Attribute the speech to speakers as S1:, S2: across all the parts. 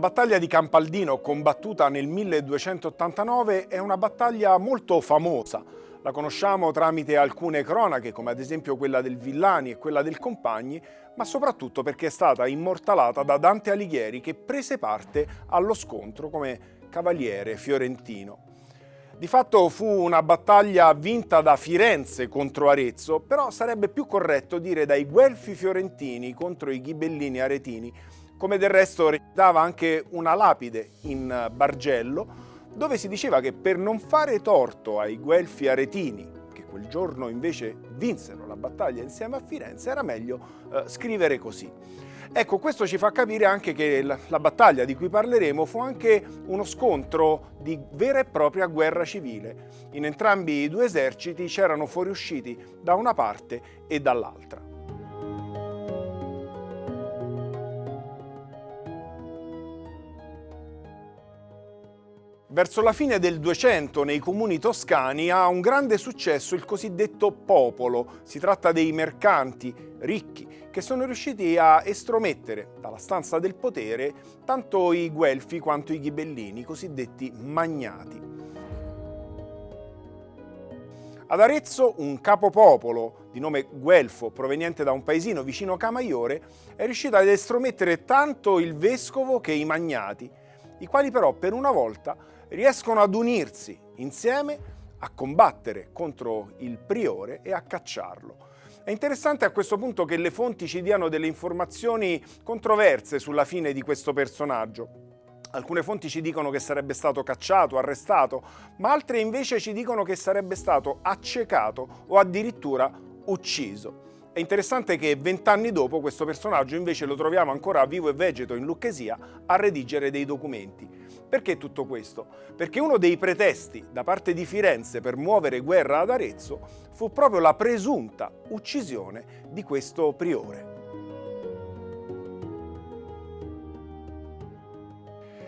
S1: La battaglia di Campaldino, combattuta nel 1289, è una battaglia molto famosa. La conosciamo tramite alcune cronache, come ad esempio quella del Villani e quella del Compagni, ma soprattutto perché è stata immortalata da Dante Alighieri che prese parte allo scontro come cavaliere fiorentino. Di fatto fu una battaglia vinta da Firenze contro Arezzo, però sarebbe più corretto dire dai Guelfi fiorentini contro i Ghibellini aretini, come del resto recitava anche una lapide in Bargello, dove si diceva che per non fare torto ai Guelfi aretini, che quel giorno invece vinsero la battaglia insieme a Firenze, era meglio eh, scrivere così. Ecco, questo ci fa capire anche che la, battaglia di cui parleremo fu anche uno scontro di vera e propria guerra civile. In entrambi i due eserciti c'erano fuoriusciti da una parte e dall'altra. Verso la fine del 200 nei comuni toscani ha un grande successo il cosiddetto popolo. Si tratta dei mercanti ricchi che sono riusciti a estromettere dalla stanza del potere tanto i guelfi quanto i ghibellini, cosiddetti magnati. Ad Arezzo un capopopolo di nome Guelfo, proveniente da un paesino vicino Camaiore, è riuscito ad estromettere tanto il vescovo che i magnati, i quali però per una volta riescono ad unirsi insieme a combattere contro il priore e a cacciarlo. È interessante a questo punto che le fonti ci diano delle informazioni controverse sulla fine di questo personaggio. Alcune fonti ci dicono che sarebbe stato cacciato, arrestato, ma altre invece ci dicono che sarebbe stato accecato o addirittura ucciso. È interessante che vent'anni dopo questo personaggio invece lo troviamo ancora vivo e vegeto in Lucchesia a redigere dei documenti. Perché tutto questo? Perché uno dei pretesti da parte di Firenze per muovere guerra ad Arezzo fu proprio la presunta uccisione di questo priore.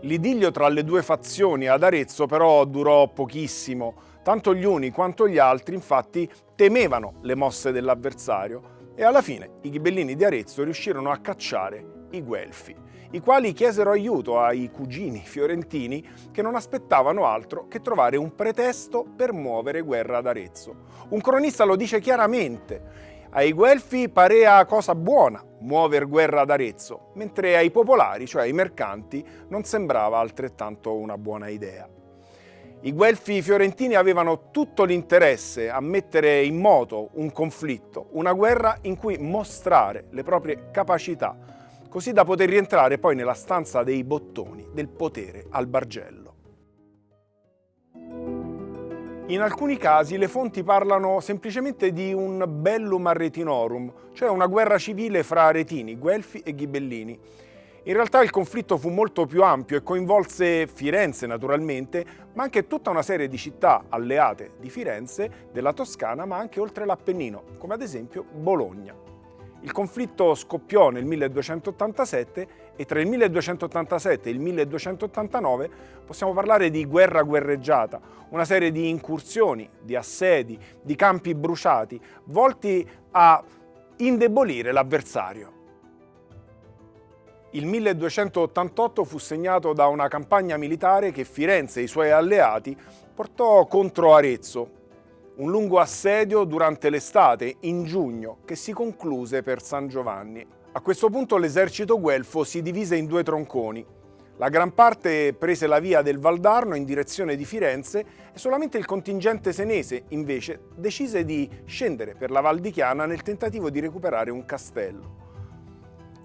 S1: L'idillio tra le due fazioni ad Arezzo però durò pochissimo, tanto gli uni quanto gli altri infatti temevano le mosse dell'avversario e alla fine i ghibellini di Arezzo riuscirono a cacciare i Guelfi, i quali chiesero aiuto ai cugini fiorentini che non aspettavano altro che trovare un pretesto per muovere guerra ad Arezzo. Un cronista lo dice chiaramente, ai Guelfi parea cosa buona muover guerra ad Arezzo, mentre ai popolari, cioè ai mercanti, non sembrava altrettanto una buona idea. I guelfi fiorentini avevano tutto l'interesse a mettere in moto un conflitto, una guerra in cui mostrare le proprie capacità, così da poter rientrare poi nella stanza dei bottoni del potere al Bargello. In alcuni casi le fonti parlano semplicemente di un bellum arretinorum, cioè una guerra civile fra aretini, guelfi e ghibellini, in realtà il conflitto fu molto più ampio e coinvolse Firenze naturalmente, ma anche tutta una serie di città alleate di Firenze, della Toscana, ma anche oltre l'Appennino, come ad esempio Bologna. Il conflitto scoppiò nel 1287 e tra il 1287 e il 1289 possiamo parlare di guerra guerreggiata, una serie di incursioni, di assedi, di campi bruciati, volti a indebolire l'avversario. Il 1288 fu segnato da una campagna militare che Firenze e i suoi alleati portò contro Arezzo, un lungo assedio durante l'estate, in giugno, che si concluse per San Giovanni. A questo punto l'esercito guelfo si divise in due tronconi. La gran parte prese la via del Valdarno in direzione di Firenze e solamente il contingente senese, invece, decise di scendere per la Val di Chiana nel tentativo di recuperare un castello.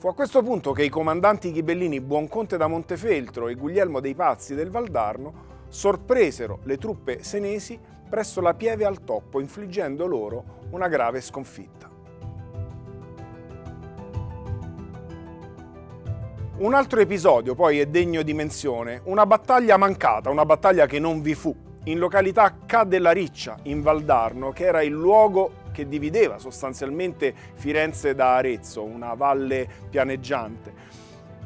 S1: Fu a questo punto che i comandanti ghibellini Buonconte da Montefeltro e Guglielmo dei Pazzi del Valdarno sorpresero le truppe senesi presso la Pieve al Toppo, infliggendo loro una grave sconfitta. Un altro episodio poi è degno di menzione, una battaglia mancata, una battaglia che non vi fu, in località Ca della Riccia, in Valdarno, che era il luogo che divideva sostanzialmente Firenze da Arezzo, una valle pianeggiante.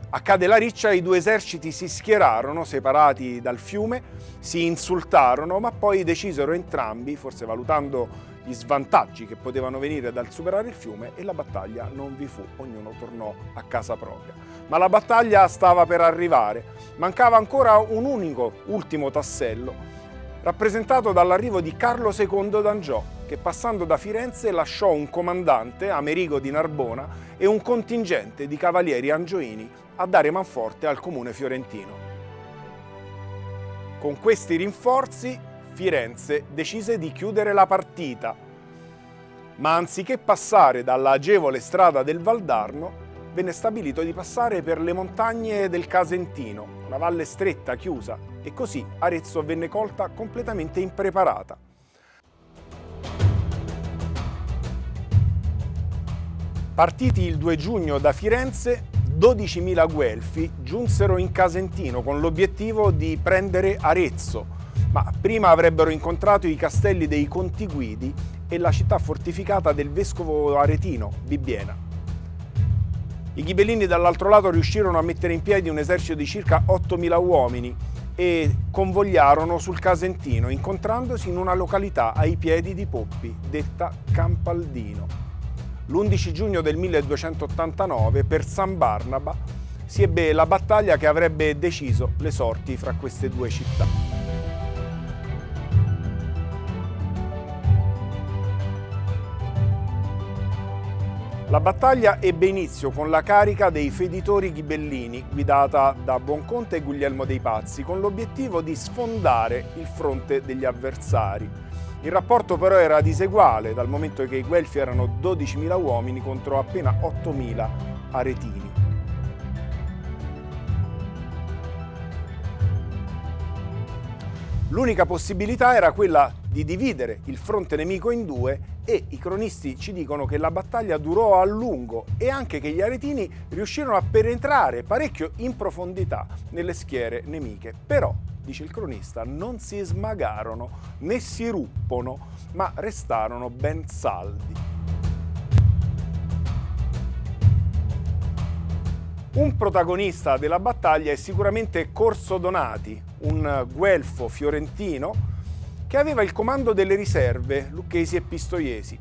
S1: A Ca della Riccia i due eserciti si schierarono, separati dal fiume, si insultarono, ma poi decisero entrambi, forse valutando gli svantaggi che potevano venire dal superare il fiume e la battaglia non vi fu, ognuno tornò a casa propria. Ma la battaglia stava per arrivare, mancava ancora un unico ultimo tassello rappresentato dall'arrivo di Carlo II d'Angiò, che passando da Firenze lasciò un comandante, Amerigo di Narbona, e un contingente di cavalieri angioini a dare manforte al comune fiorentino. Con questi rinforzi Firenze decise di chiudere la partita, ma anziché passare dalla agevole strada del Valdarno, venne stabilito di passare per le montagne del Casentino, una valle stretta, chiusa, e così Arezzo venne colta completamente impreparata. Partiti il 2 giugno da Firenze, 12.000 guelfi giunsero in Casentino con l'obiettivo di prendere Arezzo, ma prima avrebbero incontrato i castelli dei Conti Guidi e la città fortificata del vescovo aretino, Bibbiena. I ghibellini dall'altro lato riuscirono a mettere in piedi un esercito di circa 8.000 uomini e convogliarono sul Casentino, incontrandosi in una località ai piedi di Poppi, detta Campaldino. L'11 giugno del 1289, per San Barnaba, si ebbe la battaglia che avrebbe deciso le sorti fra queste due città. La battaglia ebbe inizio con la carica dei feditori ghibellini, guidata da Buonconte e Guglielmo dei Pazzi, con l'obiettivo di sfondare il fronte degli avversari. Il rapporto però era diseguale, dal momento che i Guelfi erano 12.000 uomini contro appena 8.000 aretini. L'unica possibilità era quella di dividere il fronte nemico in due e i cronisti ci dicono che la battaglia durò a lungo e anche che gli aretini riuscirono a penetrare parecchio in profondità nelle schiere nemiche. Però, dice il cronista, non si smagarono né si ruppono, ma restarono ben saldi. Un protagonista della battaglia è sicuramente Corso Donati, un guelfo fiorentino che aveva il comando delle riserve, lucchesi e pistoiesi.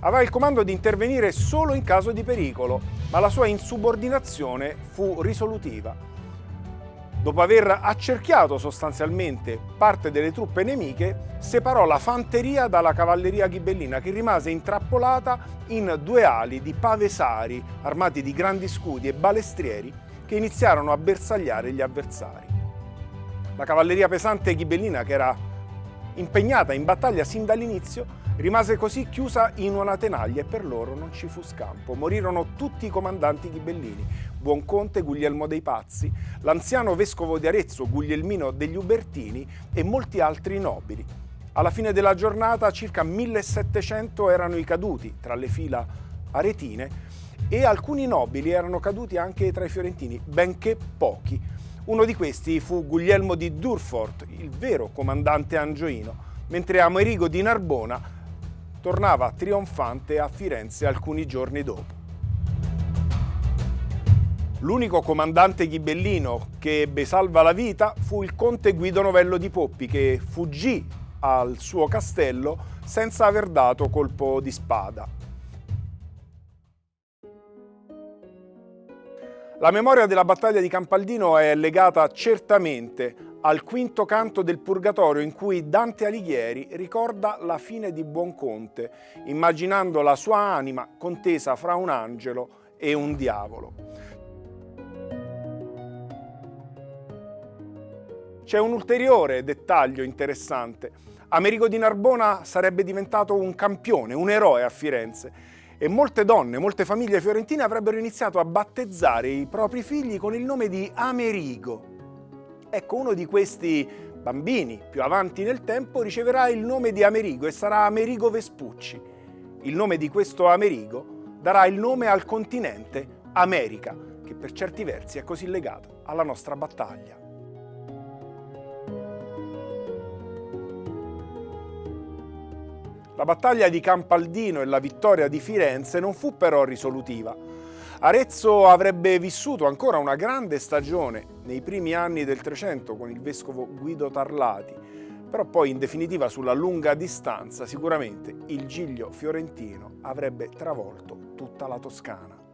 S1: Aveva il comando di intervenire solo in caso di pericolo, ma la sua insubordinazione fu risolutiva. Dopo aver accerchiato sostanzialmente parte delle truppe nemiche, separò la fanteria dalla cavalleria ghibellina che rimase intrappolata in due ali di pavesari armati di grandi scudi e balestrieri che iniziarono a bersagliare gli avversari. La cavalleria pesante ghibellina, che era impegnata in battaglia sin dall'inizio, rimase così chiusa in una tenaglia e per loro non ci fu scampo. Morirono tutti i comandanti ghibellini, Buonconte Guglielmo dei Pazzi, l'anziano vescovo di Arezzo Guglielmino degli Ubertini e molti altri nobili. Alla fine della giornata circa 1700 erano i caduti tra le fila aretine e alcuni nobili erano caduti anche tra i fiorentini, benché pochi. Uno di questi fu Guglielmo di Durfort, il vero comandante angioino, mentre Amerigo di Narbona tornava trionfante a Firenze alcuni giorni dopo. L'unico comandante ghibellino che ebbe salva la vita fu il conte Guido Novello di Poppi che fuggì al suo castello senza aver dato colpo di spada. La memoria della battaglia di Campaldino è legata certamente al quinto canto del Purgatorio in cui Dante Alighieri ricorda la fine di Buonconte, immaginando la sua anima contesa fra un angelo e un diavolo. C'è un ulteriore dettaglio interessante. Amerigo di Narbona sarebbe diventato un campione, un eroe a Firenze e molte donne, molte famiglie fiorentine avrebbero iniziato a battezzare i propri figli con il nome di Amerigo. Ecco, uno di questi bambini, più avanti nel tempo, riceverà il nome di Amerigo e sarà Amerigo Vespucci. Il nome di questo Amerigo darà il nome al continente America, che per certi versi è così legato alla nostra battaglia. La battaglia di Campaldino e la vittoria di Firenze non fu però risolutiva. Arezzo avrebbe vissuto ancora una grande stagione nei primi anni del Trecento con il vescovo Guido Tarlati, Però poi in definitiva sulla lunga distanza sicuramente il Giglio fiorentino avrebbe travolto tutta la Toscana.